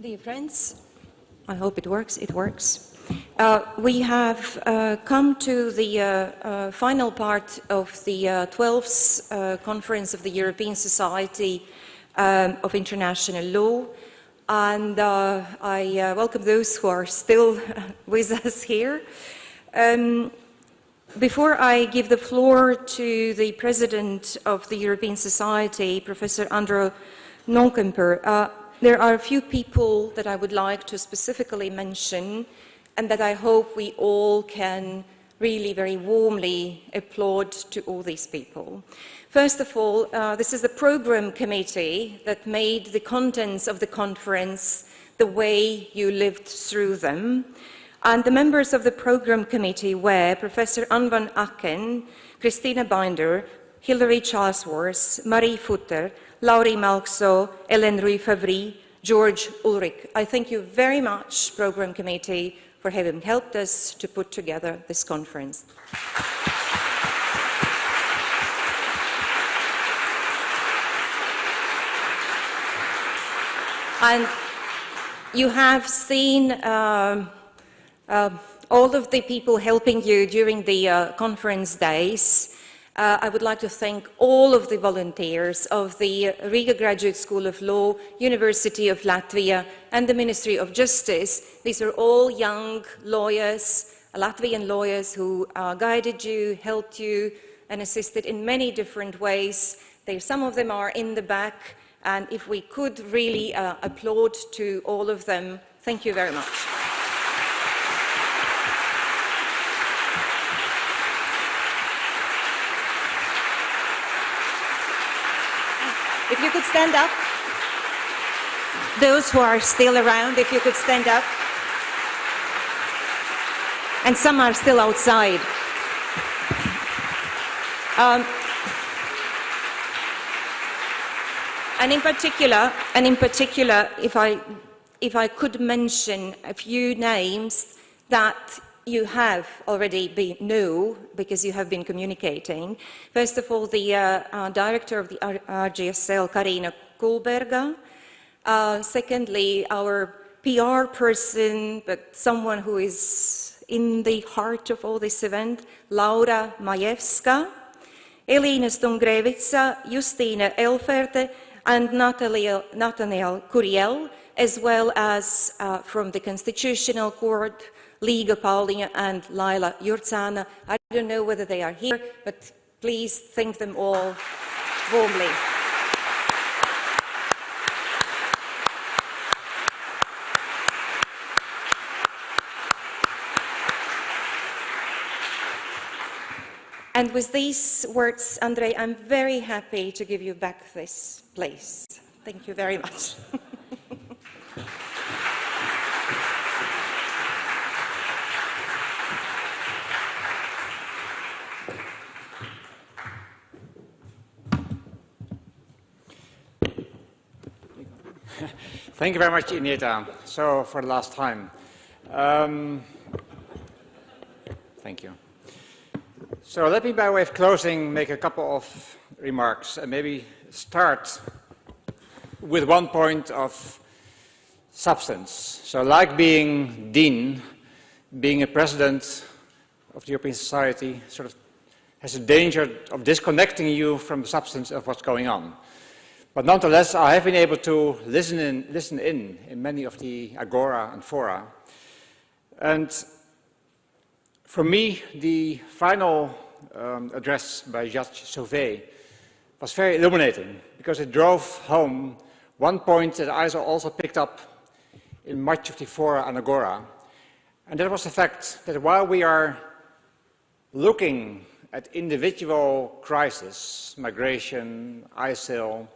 Dear friends, I hope it works. It works. Uh, we have uh, come to the uh, uh final part of the 12th uh, uh, Conference of the European Society um, of International Law, and I welcome those who are still with us here. Um, before I give the floor to the President of the European Society, Professor Andrew Nollkaemper, there are a few people that I would like to specifically mention and that I hope we all can really very warmly applaud to all these people. First of all, uh, this is the program committee that made the contents of the conference the way you lived through them. And the members of the program committee were Professor Anne van Aaken, Christina Binder, Hilary Charlesworth, Marie Futter, Lauri Mälksoo, Hélène Ruiz Fabri, George Ulrich. I thank you very much, Program Committee, for having helped us to put together this conference. And you have seen uh, uh, all of the people helping you during the uh, conference days. Uh, I would like to thank all of the volunteers of the Riga Graduate School of Law, University of Latvia, and the Ministry of Justice. These are all young lawyers, Latvian lawyers who uh, guided you, helped you, and assisted in many different ways. They, some of them are in the back, and if we could really uh, applaud to all of them, thank you very much. If you could stand up. Those who are still around, if you could stand up. And some are still outside. Um, and in particular, and in particular, if I, if I could mention a few names that you have already been know because you have been communicating. First of all, the uh, uh, director of the RGSL, Karina Kulberga. Uh, secondly, our PR person, but someone who is in the heart of all this event, Laura Majewska, Elina Stungrevitsa, Justina Elferte, and Natalia, Nathaniel Curiel, as well as uh, from the Constitutional Court, Liga Paulinga and Laila Jurtsana. I don't know whether they are here, but please thank them all warmly. And with these words, Andre, I'm very happy to give you back this place. Thank you very much. Thank you very much, Ineta. So, for the last time. Um, thank you. So, let me, by way of closing, make a couple of remarks and maybe start with one point of substance. So, like being dean, being a president of the European Society sort of has a danger of disconnecting you from the substance of what's going on. But nonetheless, I have been able to listen in, listen in in many of the agora and fora. And for me, the final um, address by Judge Sauvé was very illuminating because it drove home one point that I also picked up in much of the fora and agora. And that was the fact that while we are looking at individual crises, migration, ISIL,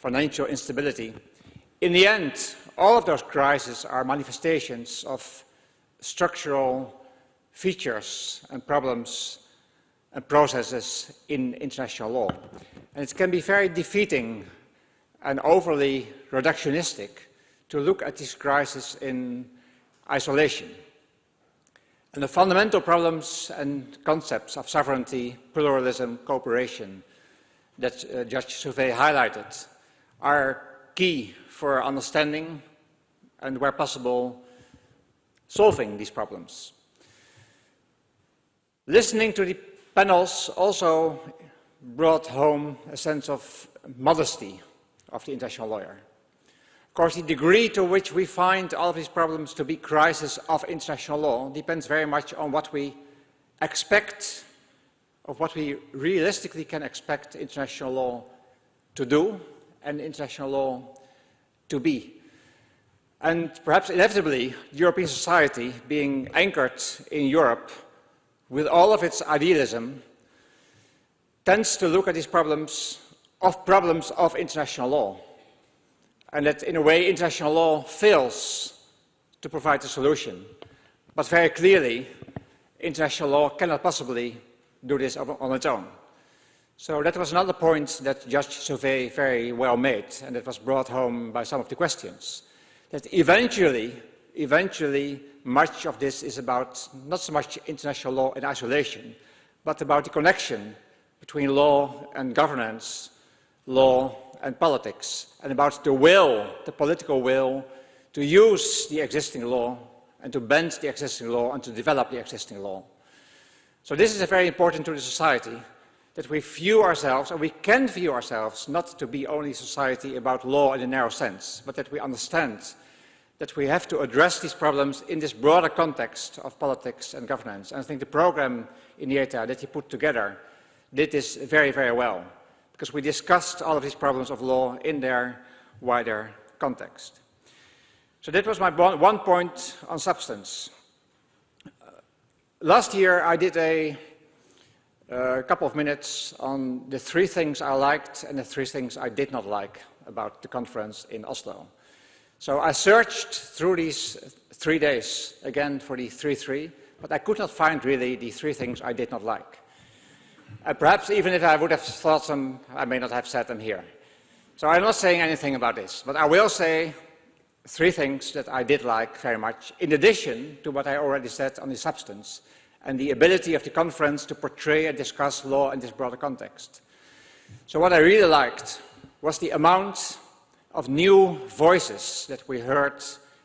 financial instability. In the end, all of those crises are manifestations of structural features and problems and processes in international law. And it can be very defeating and overly reductionistic to look at these crises in isolation. And the fundamental problems and concepts of sovereignty, pluralism, cooperation that uh, Judge Sauvé highlighted are key for understanding and where possible, solving these problems. Listening to the panels also brought home a sense of modesty of the international lawyer. Of course, the degree to which we find all of these problems to be crisis of international law depends very much on what we expect, of what we realistically can expect international law to do and international law to be. And perhaps inevitably, European society, being anchored in Europe, with all of its idealism, tends to look at these problems of problems of international law. And that in a way international law fails to provide a solution. But very clearly, international law cannot possibly do this on its own. So that was another point that Judge Sauvé very well made, and that was brought home by some of the questions. That eventually, eventually, much of this is about not so much international law in isolation, but about the connection between law and governance, law and politics, and about the will, the political will, to use the existing law and to bend the existing law and to develop the existing law. So this is very important to the society, that we view ourselves, and we can view ourselves, not to be only society about law in a narrow sense, but that we understand that we have to address these problems in this broader context of politics and governance. And I think the program in INETA that you put together did this very, very well, because we discussed all of these problems of law in their wider context. So that was my one point on substance. Last year I did a, a couple of minutes on the three things I liked and the three things I did not like about the conference in Oslo. So I searched through these three days again for the 3-3, but I could not find really the three things I did not like. Uh, perhaps even if I would have thought them, I may not have said them here. So I'm not saying anything about this, but I will say three things that I did like very much, in addition to what I already said on the substance and the ability of the conference to portray and discuss law in this broader context. So what I really liked was the amount of new voices that we heard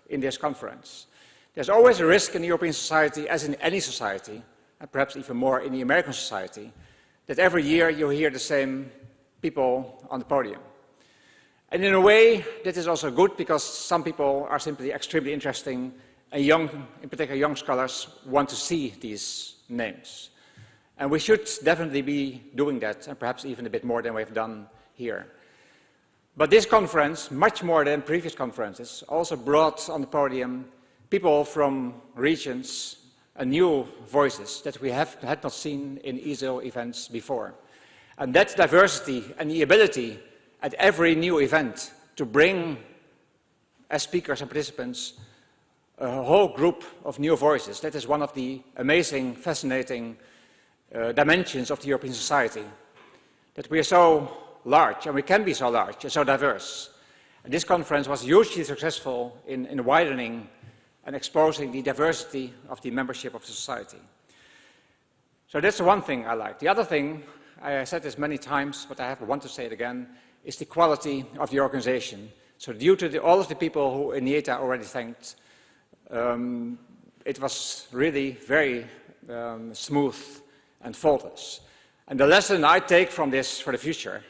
in this conference. There's always a risk in European society, as in any society, and perhaps even more in the American society, that every year you hear the same people on the podium. And in a way, that is also good because some people are simply extremely interesting young, in particular young scholars, want to see these names. And we should definitely be doing that, and perhaps even a bit more than we've done here. But this conference, much more than previous conferences, also brought on the podium people from regions and new voices that we have, had not seen in ESIL events before. And that diversity and the ability at every new event to bring as speakers and participants a whole group of new voices. That is one of the amazing, fascinating uh, dimensions of the European society. That we are so large, and we can be so large and so diverse. And this conference was hugely successful in, in widening and exposing the diversity of the membership of the society. So that's the one thing I like. The other thing, I said this many times, but I have, want to say it again, is the quality of the organization. So due to the, all of the people who INETA already thanked, um, it was really very um, smooth and faultless. And the lesson I take from this for the future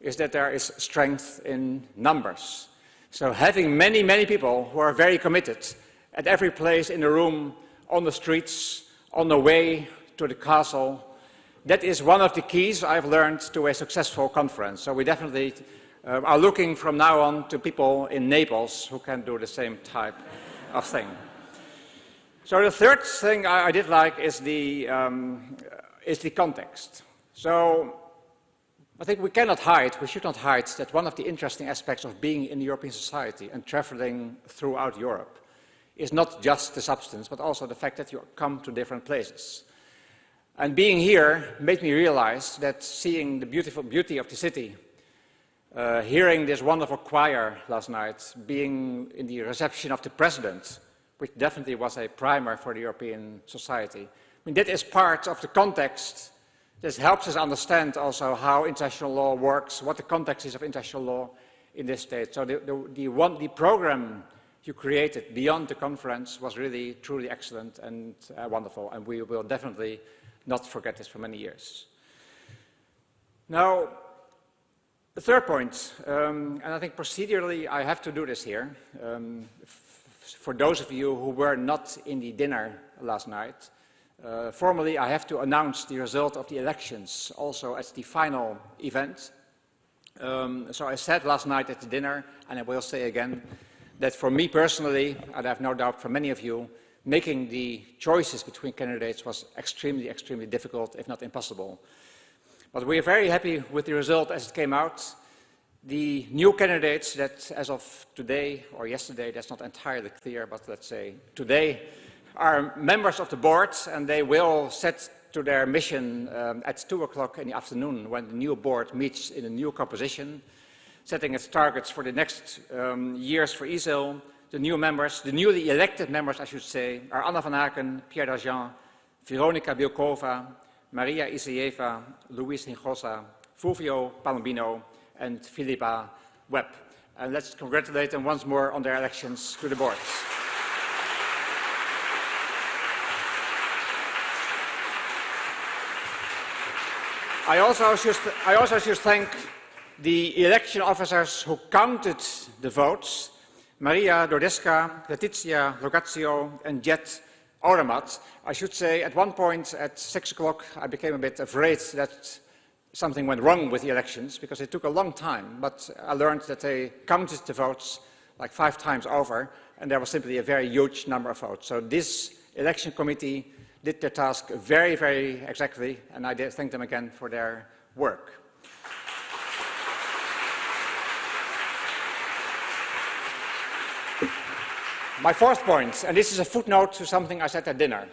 is that there is strength in numbers. So having many, many people who are very committed at every place in the room, on the streets, on the way to the castle. That is one of the keys I've learned to a successful conference. So we definitely uh, are looking from now on to people in Naples who can do the same type of thing. So the third thing I, I did like is the, um, is the context. So I think we cannot hide, we should not hide that one of the interesting aspects of being in the European society and traveling throughout Europe is not just the substance, but also the fact that you come to different places. And being here made me realize that seeing the beautiful beauty of the city, uh, hearing this wonderful choir last night, being in the reception of the president, which definitely was a primer for the European society. I mean, that is part of the context. This helps us understand also how international law works, what the context is of international law in this state. So the, the, the, one, the program you created beyond the conference was really truly excellent and uh, wonderful, and we will definitely not forget this for many years. Now, the third point, um, and I think procedurally I have to do this here. Um, for those of you who were not in the dinner last night, uh, formally I have to announce the result of the elections also as the final event. Um, so I said last night at the dinner, and I will say again, that for me personally, and I have no doubt for many of you, making the choices between candidates was extremely, extremely difficult, if not impossible. But we are very happy with the result as it came out. The new candidates that as of today or yesterday, that's not entirely clear, but let's say today, are members of the board and they will set to their mission um, at 2 o'clock in the afternoon when the new board meets in a new composition setting its targets for the next um, years for ESIL. The new members, the newly elected members, I should say, are Anna van Aaken, Pierre d'Argent, Veronika Bílková, Maria Issaeva, Luis Hinojosa, Fulvio Palombino, and Philippa Webb. And let's congratulate them once more on their elections to the board. I also should, I also should thank the election officers who counted the votes, Maria Dordeska, Letizia Logazio, and Jet Oramat. I should say at one point at six o'clock I became a bit afraid that something went wrong with the elections because it took a long time, but I learned that they counted the votes like five times over and there was simply a very huge number of votes. So this election committee did their task very, very exactly and I thank them again for their work. My fourth point, and this is a footnote to something I said at dinner.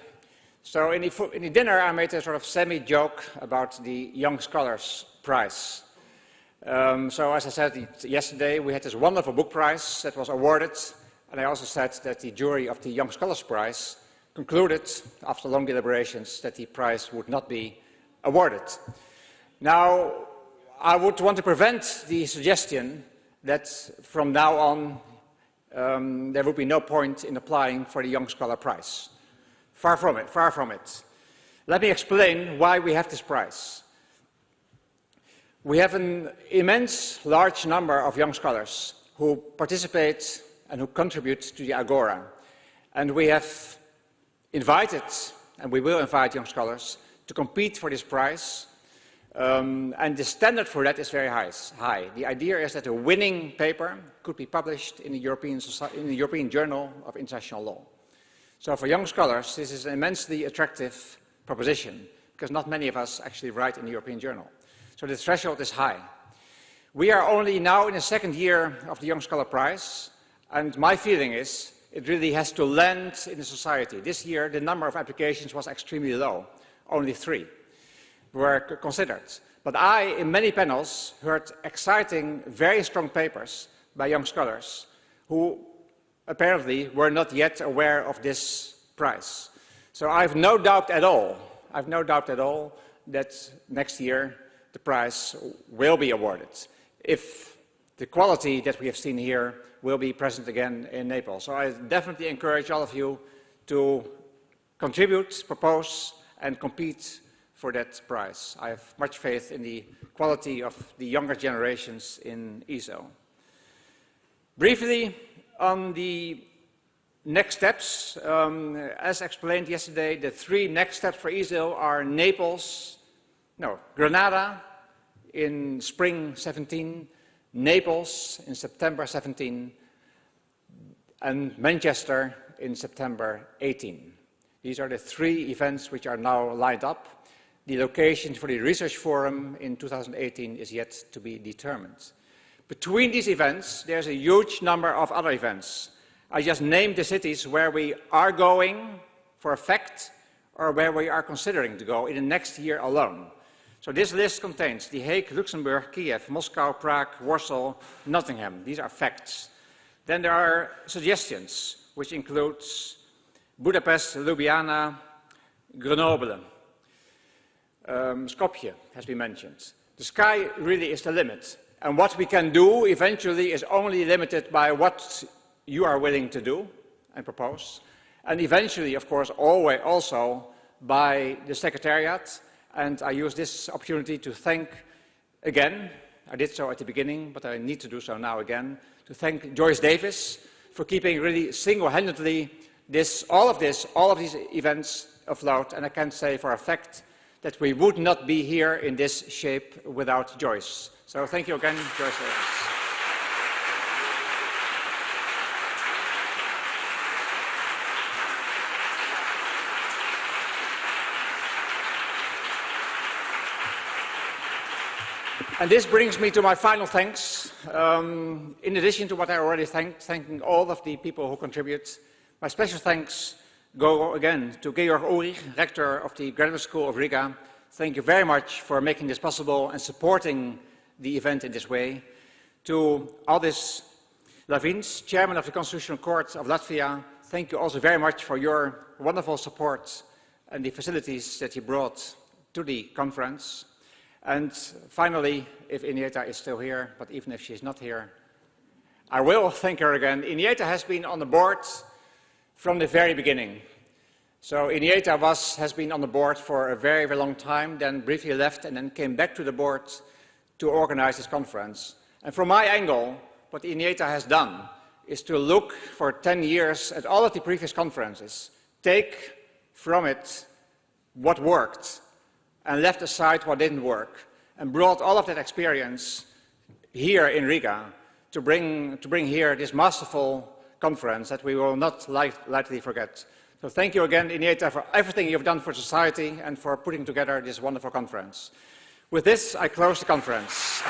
So in the, in the dinner, I made a sort of semi-joke about the Young Scholars Prize. Um, so as I said yesterday, we had this wonderful book prize that was awarded, and I also said that the jury of the Young Scholars Prize concluded, after long deliberations, that the prize would not be awarded. Now, I would want to prevent the suggestion that from now on um, there would be no point in applying for the Young Scholar Prize. Far from it, far from it. Let me explain why we have this prize. We have an immense, large number of young scholars who participate and who contribute to the Agora. And we have invited, and we will invite young scholars, to compete for this prize um, and the standard for that is very high, high. The idea is that a winning paper could be published in the, European, in the European Journal of International Law. So for young scholars, this is an immensely attractive proposition because not many of us actually write in the European Journal. So the threshold is high. We are only now in the second year of the Young Scholar Prize, and my feeling is it really has to land in the society. This year, the number of applications was extremely low, only three were considered. But I, in many panels, heard exciting, very strong papers by young scholars who apparently were not yet aware of this prize. So I have no doubt at all, I have no doubt at all that next year the prize will be awarded if the quality that we have seen here will be present again in Naples. So I definitely encourage all of you to contribute, propose and compete for that prize. I have much faith in the quality of the younger generations in ESIL. Briefly, on the next steps, um, as explained yesterday, the three next steps for ESIL are Naples, no, Granada in spring 17, Naples in September 17, and Manchester in September 18. These are the three events which are now lined up. The location for the research forum in 2018 is yet to be determined. Between these events, there's a huge number of other events. I just named the cities where we are going for a fact or where we are considering to go in the next year alone. So this list contains The Hague, Luxembourg, Kiev, Moscow, Prague, Warsaw, Nottingham. These are facts. Then there are suggestions, which includes Budapest, Ljubljana, Grenoble, um, Skopje has been mentioned. The sky really is the limit. And what we can do eventually is only limited by what you are willing to do and propose. And eventually, of course, always also by the Secretariat. And I use this opportunity to thank again, I did so at the beginning, but I need to do so now again, to thank Joyce Davis for keeping really single-handedly this, all of this, all of these events afloat. And I can say for a fact that we would not be here in this shape without Joyce. So thank you again, Joyce Davis. And this brings me to my final thanks. Um, in addition to what I already thanked, thanking all of the people who contribute, my special thanks go again to Georg Ulrich, Rector of the Graduate School of Riga. Thank you very much for making this possible and supporting the event in this way. To Aldis Laviņš, Chairman of the Constitutional Court of Latvia, thank you also very much for your wonderful support and the facilities that you brought to the conference. And finally, if Ineta is still here, but even if she's not here, I will thank her again. Ineta has been on the board from the very beginning. So Ineta was, has been on the board for a very, very long time, then briefly left and then came back to the board to organize this conference. And from my angle, what Ineta has done is to look for 10 years at all of the previous conferences, take from it what worked, and left aside what didn't work and brought all of that experience here in Riga to bring, to bring here this masterful conference that we will not light, lightly forget. So thank you again, Ineta, for everything you've done for society and for putting together this wonderful conference. With this, I close the conference.